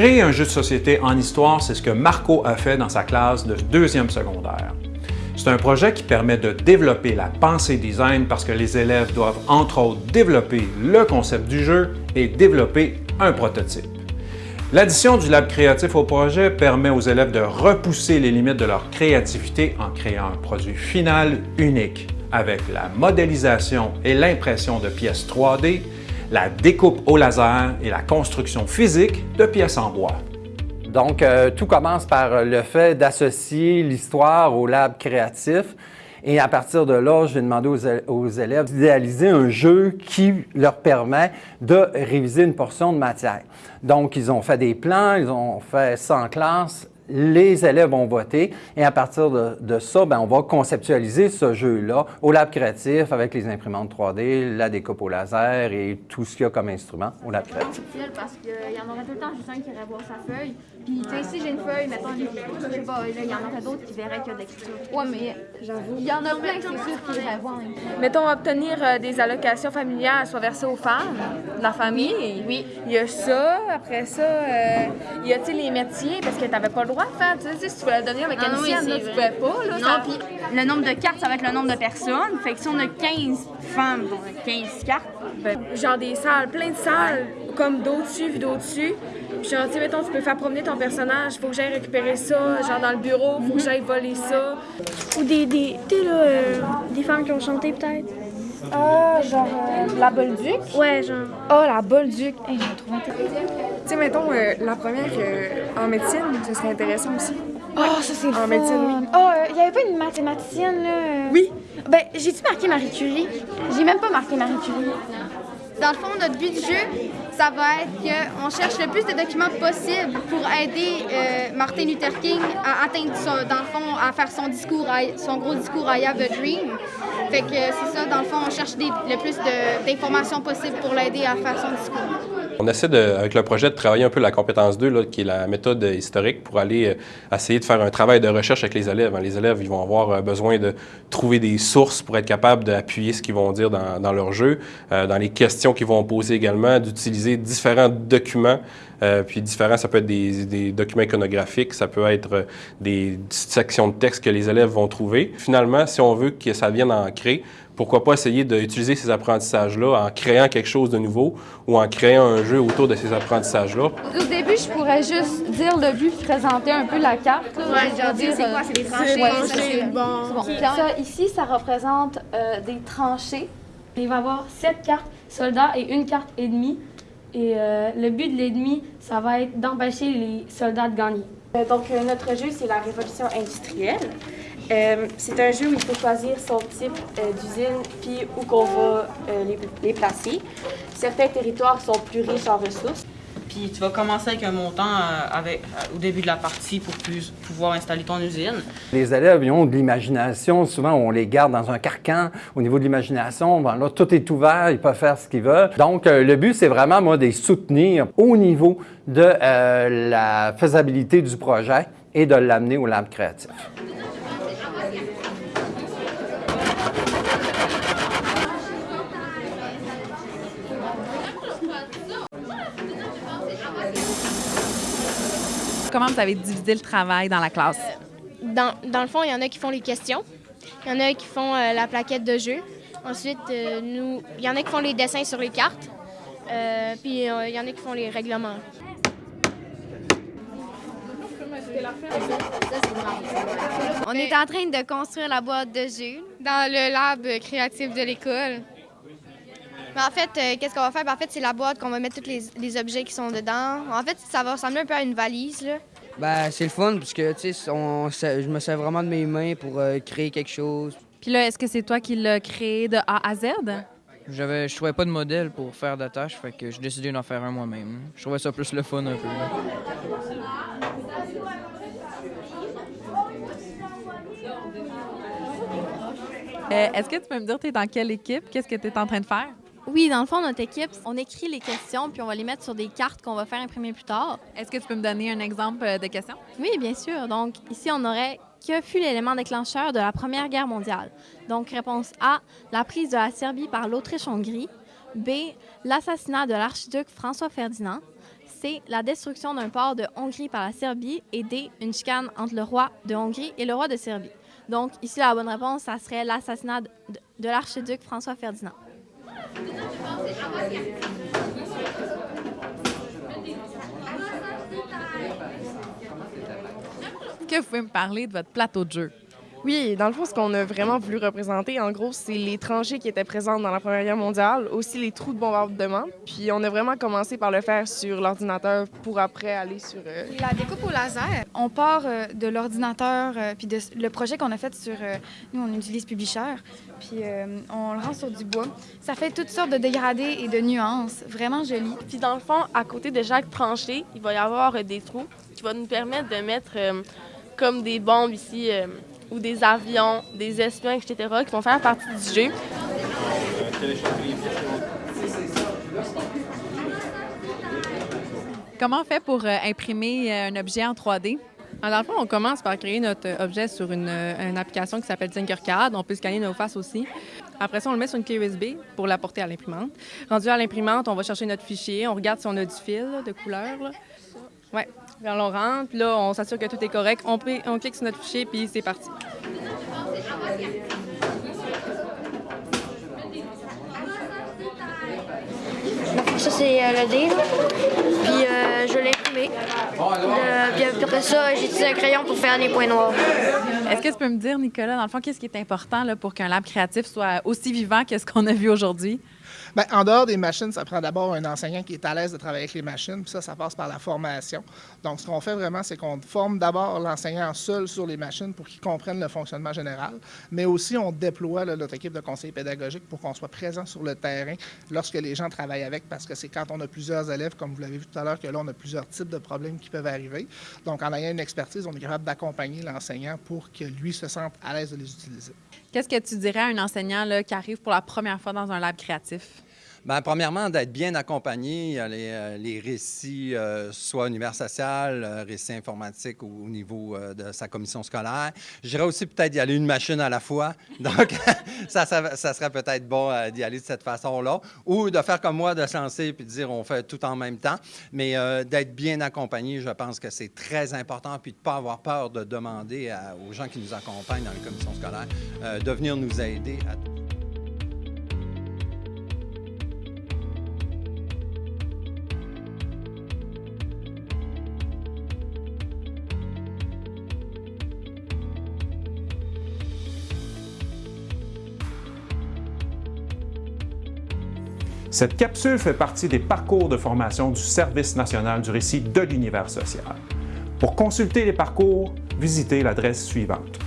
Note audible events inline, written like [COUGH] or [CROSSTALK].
Créer un jeu de société en histoire, c'est ce que Marco a fait dans sa classe de deuxième secondaire. C'est un projet qui permet de développer la pensée design parce que les élèves doivent entre autres développer le concept du jeu et développer un prototype. L'addition du lab créatif au projet permet aux élèves de repousser les limites de leur créativité en créant un produit final unique avec la modélisation et l'impression de pièces 3D, la découpe au laser et la construction physique de pièces en bois. Donc, euh, tout commence par le fait d'associer l'histoire au lab créatif. Et à partir de là, je vais demander aux, élèves d'idéaliser un jeu qui leur permet de réviser une portion de matière. Donc, ils ont fait des plans, ils ont fait ça en classe, les élèves ont voté et à partir de, ça, ben, on va conceptualiser ce jeu-là au lab créatif avec les imprimantes 3D, la découpe au laser et tout ce qu'il y a comme instrument au lab créatif. parce qu'il y en aurait tout le temps juste un qui irait voir sa feuille. Puis, tu sais, si j'ai une feuille, mettons, je sais pas, il y en aurait d'autres qui verraient qu'il y a de l'écriture. Ouais, mais j'avoue. Il y en a plein, c'est sûr, qui iraient voir. Mettons, obtenir euh, des allocations familiales soit versées aux femmes de la famille. Oui. Il y a ça. Après ça, euh, il y a, tu sais, les métiers, parce que tu n'avais pas le droit de faire, tu sais, si tu voulais devenir mécanicienne, ah, non, là, tu pouvais pas. Là, non, puis le nombre de cartes, ça va être le nombre de personnes. Fait que si on a 15 femmes, on a 15 cartes. Ben, genre des salles, plein de salles, comme d'au-dessus, d'au-dessus. Puis genre, tu sais, mettons, tu peux faire promener ton personnage, faut que j'aille récupérer ça, genre dans le bureau, faut que j'aille voler ça. Ou des, des tu sais, là, euh, des femmes qui ont chanté peut-être. Ah, genre euh, la Bolduc? Ouais, genre. Ah, la Bolduc! Hey, j'ai trouvé intéressant. Tu sais, mettons, euh, la première en médecine, ce serait intéressant aussi. Ah, ça c'est En médecine, oui. Ah, il n'y avait pas une mathématicienne, là? Oui. Ben, j'ai-tu marqué Marie Curie? J'ai même pas marqué Marie Curie. Dans le fond, notre but du jeu, ça va être qu'on cherche le plus de documents possible pour aider euh, Martin Luther King à atteindre, dans le fond, à faire son discours, son gros discours I have a dream. Fait que c'est ça, dans le fond, on cherche le plus d'informations possibles pour l'aider à faire son discours. On essaie, avec le projet, de travailler un peu la compétence 2, là, qui est la méthode historique, pour aller euh, essayer de faire un travail de recherche avec les élèves. Les élèves, ils vont avoir euh, besoin de trouver des sources pour être capables d'appuyer ce qu'ils vont dire dans, leur jeu, dans les questions qu'ils vont poser également, d'utiliser différents documents. Euh, puis différents, ça peut être des, documents iconographiques, ça peut être euh, des sections de texte que les élèves vont trouver. Finalement, si on veut que ça vienne ancrer, pourquoi pas essayer d'utiliser ces apprentissages-là en créant quelque chose de nouveau ou en créant un jeu autour de ces apprentissages-là. Au début, je pourrais juste dire le but, présenter un peu la carte. Ouais, genre dire c'est quoi, c'est des tranchées, bon. Ça, ici, ça représente euh, des tranchées. Il va y avoir sept cartes soldats et une carte ennemie. Et euh, le but de l'ennemi, ça va être d'empêcher les soldats de gagner. Euh, donc, euh, notre jeu, c'est la révolution industrielle. C'est un jeu où il faut choisir son type d'usine puis où qu'on va les, les placer. Certains territoires sont plus riches en ressources. Puis tu vas commencer avec un montant euh, avec, euh, au début de la partie pour plus, pouvoir installer ton usine. Les élèves, ils ont de l'imagination. Souvent, on les garde dans un carcan. Au niveau de l'imagination, ben là, tout est ouvert. Ils peuvent faire ce qu'ils veulent. Donc, euh, le but, c'est vraiment, moi, de les soutenir au niveau de la faisabilité du projet et de l'amener au lab créatif. Comment vous avez divisé le travail dans la classe? Euh, dans, dans, le fond, il y en a qui font les questions. Il y en a qui font euh, la plaquette de jeu. Ensuite, euh, nous, il y en a qui font les dessins sur les cartes. puis il y en a qui font les règlements. On est en train de construire la boîte de jeu. Dans le lab créatif de l'école. Mais en fait, euh, qu'est-ce qu'on va faire? Ben, en fait, c'est la boîte qu'on va mettre tous les, objets qui sont dedans. En fait, ça va ressembler un peu à une valise. Là. Ben, c'est le fun parce que, tu sais, je me sers vraiment de mes mains pour euh, créer quelque chose. Puis là, est-ce que c'est toi qui l'as créé de A à Z? J'avais, je trouvais pas de modèle pour faire de tâches, fait que j'ai décidé d'en faire un moi-même. Je trouvais ça plus le fun un peu. Euh, est-ce que tu peux me dire, tu es dans quelle équipe? Qu'est-ce que tu es en train de faire? Oui, dans le fond, notre équipe, on écrit les questions puis on va les mettre sur des cartes qu'on va faire imprimer plus tard. Est-ce que tu peux me donner un exemple euh, de question? Oui, bien sûr. Donc, ici, on aurait que fut l'élément déclencheur de la Première Guerre mondiale? Donc, réponse A, la prise de la Serbie par l'Autriche-Hongrie. B, l'assassinat de l'archiduc François Ferdinand. C. La destruction d'un port de Hongrie par la Serbie. Et D. Une chicane entre le roi de Hongrie et le roi de Serbie. Donc, ici, la bonne réponse, ça serait l'assassinat de, de l'archiduc François Ferdinand. Est-ce que vous pouvez me parler de votre plateau de jeu? Oui, dans le fond, ce qu'on a vraiment voulu représenter, en gros, c'est les tranchées qui étaient présentes dans la Première Guerre mondiale, aussi les trous de bombardement. Puis on a vraiment commencé par le faire sur l'ordinateur pour après aller sur... euh, La découpe au laser, on part euh, de l'ordinateur, euh, puis de le projet qu'on a fait sur... euh, nous, on utilise Publisher, puis euh, on le rend sur du bois. Ça fait toutes sortes de dégradés et de nuances, vraiment joli. Puis dans le fond, à côté de chaque tranchée, il va y avoir euh, des trous qui vont nous permettre de mettre euh, comme des bombes ici, euh, ou des avions, des espions, etc., qui vont faire partie du jeu. Comment on fait pour euh, imprimer euh, un objet en 3D? Alors, dans le fond, on commence par créer notre euh, objet sur une, une application qui s'appelle Tinkercad. On peut scanner nos faces aussi. Après ça, on le met sur une clé USB pour l'apporter à l'imprimante. Rendu à l'imprimante, on va chercher notre fichier. On regarde si on a du fil de couleur. là. Ouais. Puis on le rentre. Puis là, on s'assure que tout est correct. On, clique sur notre fichier, puis c'est parti. Ça, c'est euh, le dé, là. Puis euh, je l'ai imprimé. Le- puis après ça, j'ai utilisé un crayon pour faire des points noirs. Est-ce que tu peux me dire, Nicolas, dans le fond, qu'est-ce qui est important là, pour qu'un lab créatif soit aussi vivant que ce qu'on a vu aujourd'hui? Bien, en dehors des machines, ça prend d'abord un enseignant qui est à l'aise de travailler avec les machines, puis ça, ça passe par la formation. Donc, ce qu'on fait vraiment, c'est qu'on forme d'abord l'enseignant seul sur les machines pour qu'il comprenne le fonctionnement général, mais aussi on déploie notre équipe de conseillers pédagogiques pour qu'on soit présent sur le terrain lorsque les gens travaillent avec, parce que c'est quand on a plusieurs élèves, comme vous l'avez vu tout à l'heure, que là, on a plusieurs types de problèmes qui peuvent arriver. Donc, en ayant une expertise, on est capable d'accompagner l'enseignant pour que lui se sente à l'aise de les utiliser. Qu'est-ce que tu dirais à un enseignant là, qui arrive pour la première fois dans un lab créatif? Bien, premièrement, d'être bien accompagné. A les, euh, les récits, euh, soit univers social, euh, récits informatiques au, au niveau euh, de sa commission scolaire. Je dirais aussi peut-être d'y aller une machine à la fois. [LAUGHS] Donc, [LAUGHS] ça, serait peut-être bon euh, d'y aller de cette façon-là. Ou de faire comme moi, de lancer puis de dire on fait tout en même temps. Mais euh, d'être bien accompagné, je pense que c'est très important. Puis de ne pas avoir peur de demander aux gens qui nous accompagnent dans les commissions scolaires euh, de venir nous aider à Cette capsule fait partie des parcours de formation du Service national du récit de l'univers social. Pour consulter les parcours, visitez l'adresse suivante.